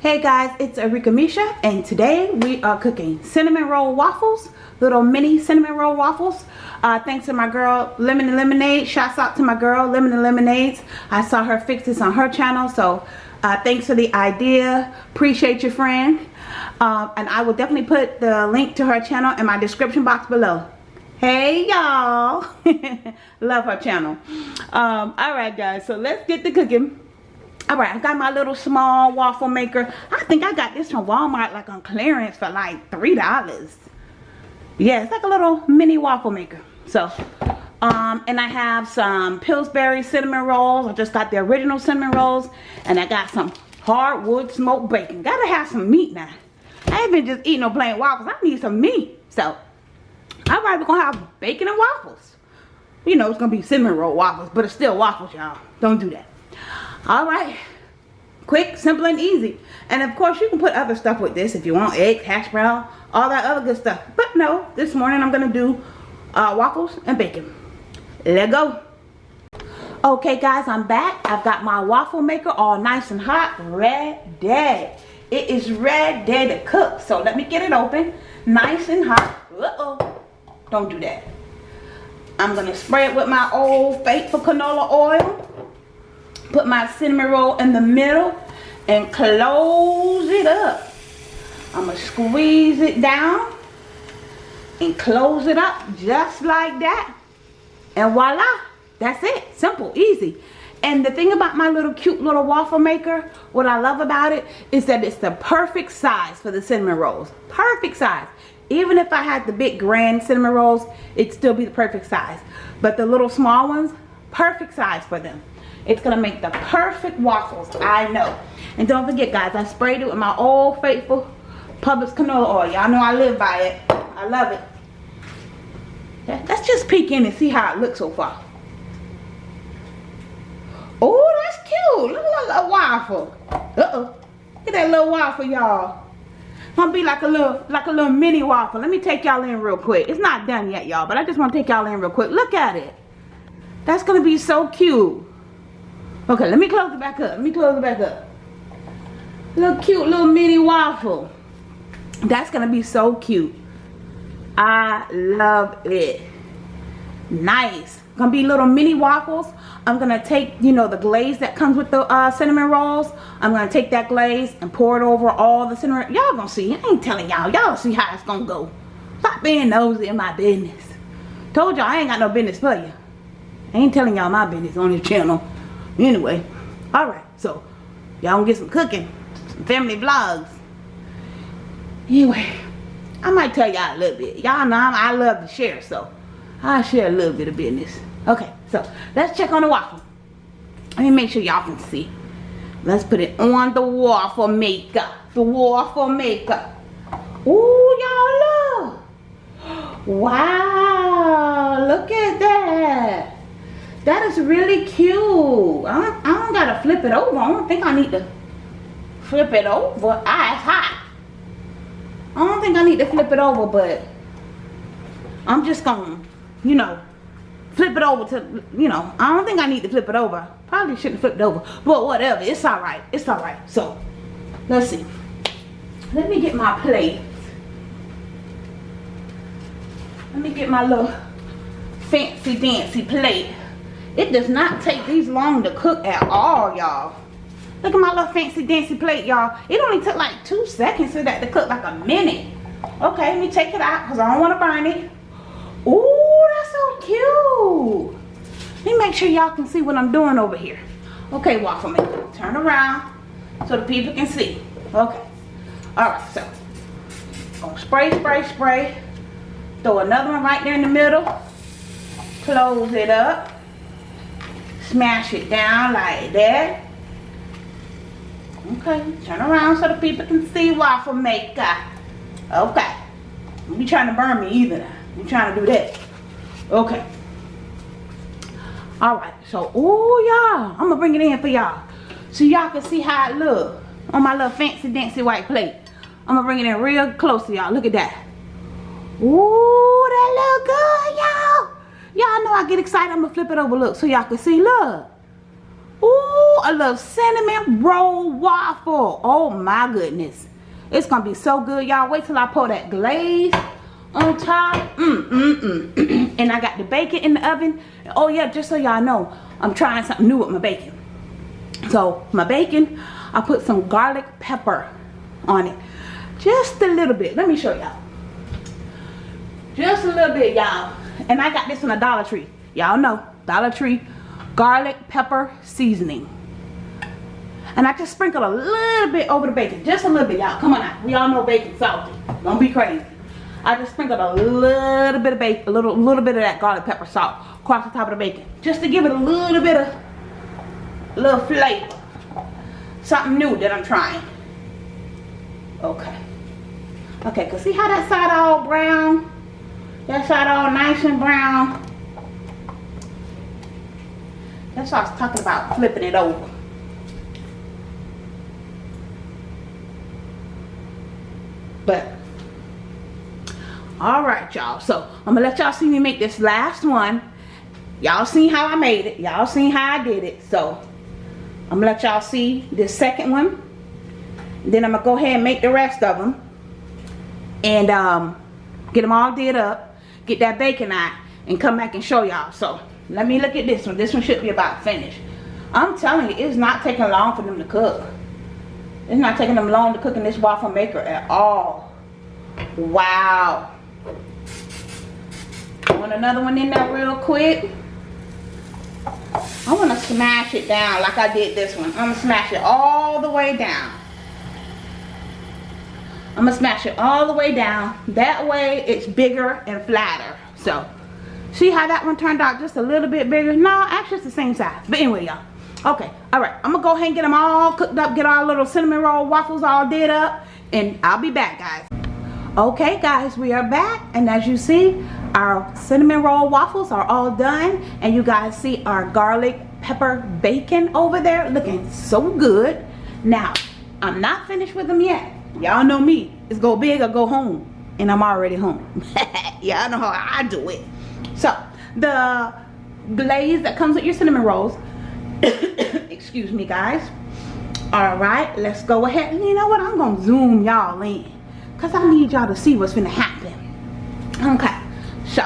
Hey guys, it's Arika Misha and today we are cooking cinnamon roll waffles, little mini cinnamon roll waffles. Uh, thanks to my girl Lemon and Lemonade. Shouts out to my girl Lemon and Lemonades. I saw her fix this on her channel so uh, thanks for the idea. Appreciate your friend. Uh, and I will definitely put the link to her channel in my description box below. Hey y'all. Love her channel. Um, Alright guys, so let's get the cooking. Alright, I got my little small waffle maker. I think I got this from Walmart like on clearance for like $3. Yeah, it's like a little mini waffle maker. So, um, and I have some Pillsbury cinnamon rolls. I just got the original cinnamon rolls. And I got some hardwood smoked bacon. Gotta have some meat now. I ain't been just eating no plain waffles. I need some meat. So, alright, we're gonna have bacon and waffles. You know, it's gonna be cinnamon roll waffles, but it's still waffles, y'all. Don't do that all right. Quick simple and easy. And of course you can put other stuff with this if you want eggs hash brown all that other good stuff. But no this morning i'm gonna do uh, waffles and bacon. Let go. Okay guys i'm back. I've got my waffle maker all nice and hot Red ready it is red ready to cook so let me get it open. Nice and hot. Uh oh don't do that. I'm gonna spray it with my old faithful canola oil put my cinnamon roll in the middle and close it up. I'm to squeeze it down and close it up just like that. And voila, that's it. Simple, easy. And the thing about my little cute little waffle maker, what I love about it is that it's the perfect size for the cinnamon rolls. Perfect size. Even if I had the big grand cinnamon rolls, it'd still be the perfect size. But the little small ones, perfect size for them. It's going to make the perfect waffles. I know. And don't forget, guys, I sprayed it with my old faithful Publix canola oil. Y'all know I live by it. I love it. Let's just peek in and see how it looks so far. Oh, that's cute. Look at that little waffle. Uh-oh. Look at that little waffle, y'all. Gonna be like a little, like a little mini waffle. Let me take y'all in real quick. It's not done yet, y'all, but I just want to take y'all in real quick. Look at it. That's gonna be so cute. Okay, let me close it back up. Let me close it back up. Little cute little mini waffle. That's going to be so cute. I love it. Nice. Gonna be little mini waffles. I'm gonna take, you know, the glaze that comes with the uh, cinnamon rolls. I'm gonna take that glaze and pour it over all the cinnamon. Y'all gonna see. I ain't telling y'all. Y'all see how it's gonna go. Stop being nosy in my business. Told y'all I ain't got no business for you. I ain't telling y'all my business on this channel. Anyway, alright, so y'all gonna get some cooking, some family vlogs. Anyway, I might tell y'all a little bit. Y'all know I love to share, so I'll share a little bit of business. Okay, so let's check on the waffle. Let me make sure y'all can see. Let's put it on the waffle maker. The waffle maker. Ooh, y'all look. Wow, look at that. That is really cute. I don't, I don't gotta flip it over. I don't think I need to flip it over. Ah, it's hot. I don't think I need to flip it over, but I'm just gonna, you know, flip it over to, you know, I don't think I need to flip it over. Probably shouldn't flip it over, but whatever. It's all right. It's all right. So, let's see. Let me get my plate. Let me get my little fancy dancy plate. It does not take these long to cook at all, y'all. Look at my little fancy dancy plate, y'all. It only took like two seconds for that to cook like a minute. Okay, let me take it out because I don't want to burn it. Ooh, that's so cute. Let me make sure y'all can see what I'm doing over here. Okay, waffle maker. Turn around so the people can see. Okay. Alright, so. Gonna spray, spray, spray. Throw another one right there in the middle. Close it up smash it down like that. Okay turn around so the people can see waffle maker. Okay. Don't be trying to burn me either. I'm trying to do that. Okay. All right so oh y'all i'm gonna bring it in for y'all. So y'all can see how it look on my little fancy dancy white plate. I'm gonna bring it in real close to y'all. Look at that. Ooh, that look good y'all Y'all know I get excited. I'm going to flip it over. Look, so y'all can see. Look. Ooh, a little cinnamon roll waffle. Oh my goodness. It's gonna be so good, y'all. Wait till I pour that glaze on top. Mm, mm, mm. and I got the bacon in the oven. Oh yeah, just so y'all know, I'm trying something new with my bacon. So my bacon, I put some garlic pepper on it. Just a little bit. Let me show y'all. Just a little bit, y'all. And I got this from a Dollar Tree. Y'all know, Dollar Tree garlic pepper seasoning. And I just sprinkle a little bit over the bacon. Just a little bit, y'all. Come on now. We all know bacon's salty. Don't be crazy. I just sprinkled a little bit of bacon, a little, little bit of that garlic pepper salt across the top of the bacon. Just to give it a little bit of, a little flavor. Something new that I'm trying. Okay. Okay, cause see how that side all brown? That side all nice and brown. That's what I was talking about, flipping it over. But, alright y'all. So, I'm gonna let y'all see me make this last one. Y'all seen how I made it. Y'all seen how I did it. So, I'm gonna let y'all see this second one. Then I'm gonna go ahead and make the rest of them. And um, get them all did up. Get that bacon out. And come back and show y'all. So, let me look at this one. This one should be about finished. I'm telling you, it's not taking long for them to cook. It's not taking them long to cook in this waffle maker at all. Wow. I want another one in there real quick? I want to smash it down like I did this one. I'm going to smash it all the way down. I'm to smash it all the way down. That way it's bigger and flatter. So See how that one turned out just a little bit bigger? No, actually it's the same size. But anyway, y'all. Okay, all right. I'm to go ahead and get them all cooked up. Get our little cinnamon roll waffles all did up. And I'll be back, guys. Okay, guys, we are back. And as you see, our cinnamon roll waffles are all done. And you guys see our garlic pepper bacon over there looking so good. Now, I'm not finished with them yet. Y'all know me. It's go big or go home. And I'm already home. Y'all know how I do it. So the glaze that comes with your cinnamon rolls, excuse me guys. All right, let's go ahead. And you know what? I'm gonna zoom y'all in because I need y'all to see what's gonna happen. Okay, so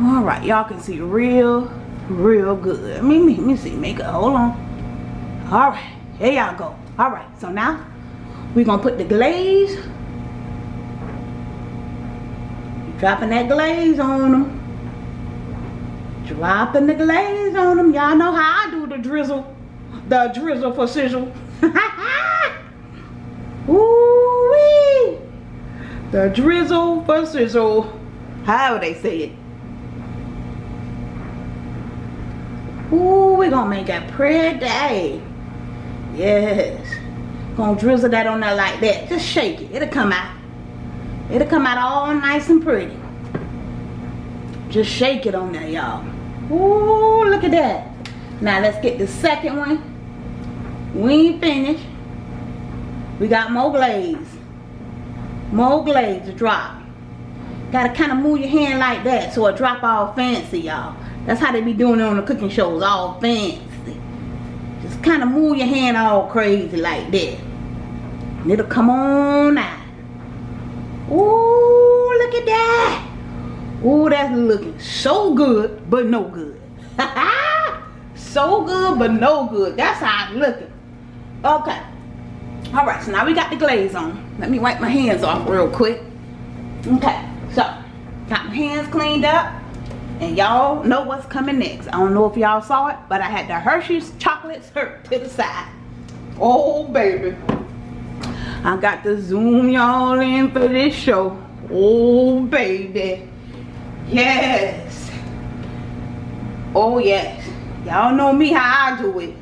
all right, y'all can see real, real good. Let me, let me see, make it, hold on. All right, here y'all go. All right, so now we're gonna put the glaze dropping that glaze on them dropping the glaze on them. Y'all know how I do the drizzle. The drizzle for sizzle. Ooh wee. The drizzle for sizzle. How they say it. Ooh, we're gonna make a pretty day. Yes. Gonna drizzle that on there like that. Just shake it. It'll come out. It'll come out all nice and pretty. Just shake it on there, y'all. Ooh, look at that. Now let's get the second one. We ain't finished. We got more glaze. More glaze to drop. Gotta kind of move your hand like that so it drop all fancy, y'all. That's how they be doing it on the cooking shows, all fancy. Just kind of move your hand all crazy like that. And it'll come on out. Ooh, look at that. Ooh, that's looking so good, but no good. so good, but no good. That's how it's looking. Okay. All right, so now we got the glaze on. Let me wipe my hands off real quick. Okay, so got my hands cleaned up. And y'all know what's coming next. I don't know if y'all saw it, but I had the Hershey's chocolates hurt to the side. Oh, baby. I got to zoom y'all in for this show. Oh, baby. Yes. Oh, yes. Y'all know me how I do it.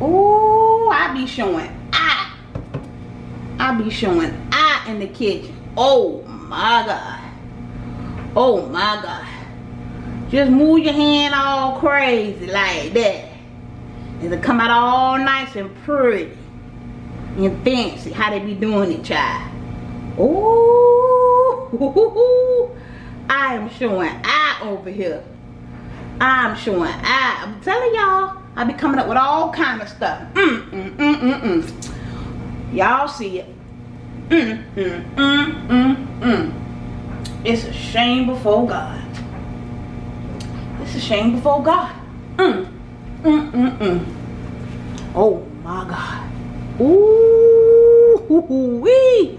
Oh, I be showing I. I be showing I in the kitchen. Oh, my God. Oh, my God. Just move your hand all crazy like that. It'll come out all nice and pretty. And fancy. How they be doing it, child. Oh. I am showing I over here. I'm showing I. I'm telling y'all, I be coming up with all kind of stuff. Mm, mm, mm, mm, mm. Y'all see it. Mm, mm, mm, mm, mm. It's a shame before God. It's a shame before God. Mm, mm, mm, mm. Oh my God. Ooh, wee.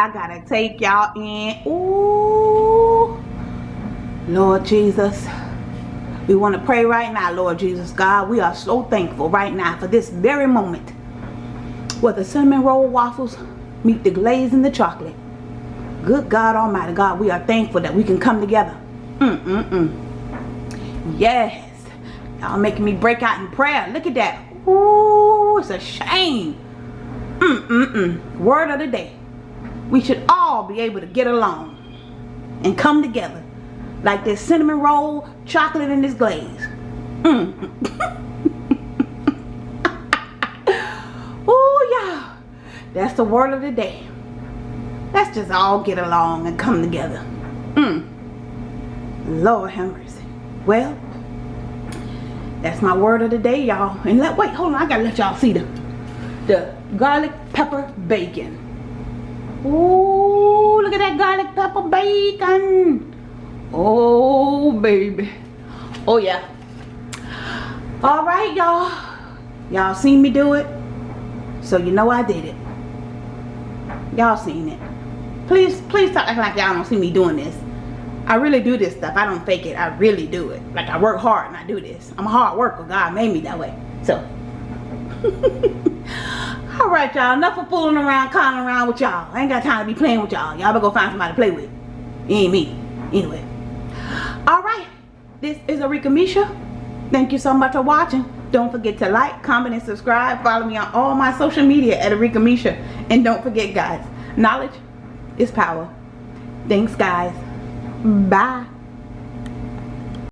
I gotta take y'all in. Ooh. Lord Jesus. We want to pray right now, Lord Jesus God. We are so thankful right now for this very moment where the cinnamon roll waffles meet the glaze and the chocolate. Good God Almighty God, we are thankful that we can come together. Mm-mm-mm. Yes. Y'all making me break out in prayer. Look at that. Ooh, it's a shame. Mm-mm-mm. Word of the day. We should all be able to get along and come together like this cinnamon roll, chocolate in this glaze. Mm. oh yeah. That's the word of the day. Let's just all get along and come together. Mm. Lord have mercy. Well, that's my word of the day, y'all. And let wait, hold on, I gotta let y'all see the the garlic pepper bacon. Ooh, look at that garlic pepper bacon. Oh, baby. Oh, yeah. All right, y'all. Y'all seen me do it. So you know I did it. Y'all seen it. Please, please stop acting like y'all don't see me doing this. I really do this stuff. I don't fake it. I really do it. Like I work hard and I do this. I'm a hard worker. God made me that way. So. All right, y'all. Enough of fooling around, calling around with y'all. I ain't got time to be playing with y'all. Y'all better go find somebody to play with. It ain't me. Anyway all right this is Arika Misha thank you so much for watching don't forget to like comment and subscribe follow me on all my social media at Arika Misha and don't forget guys knowledge is power thanks guys bye